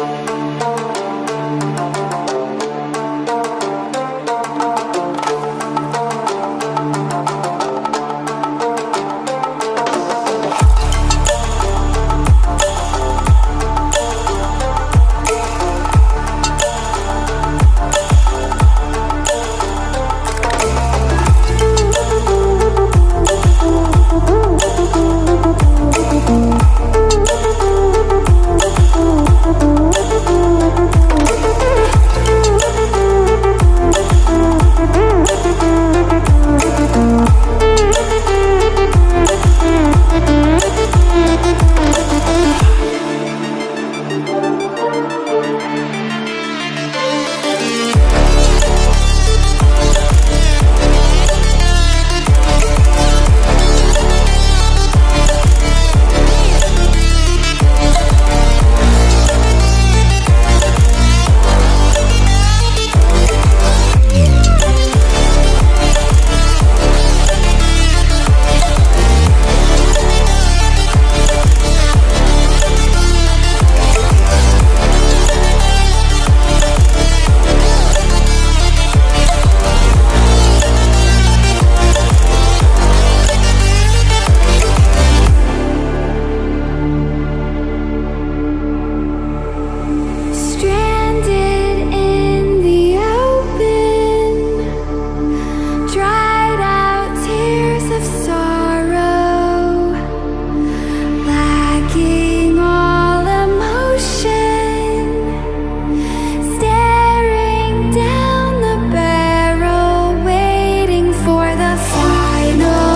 Thank know.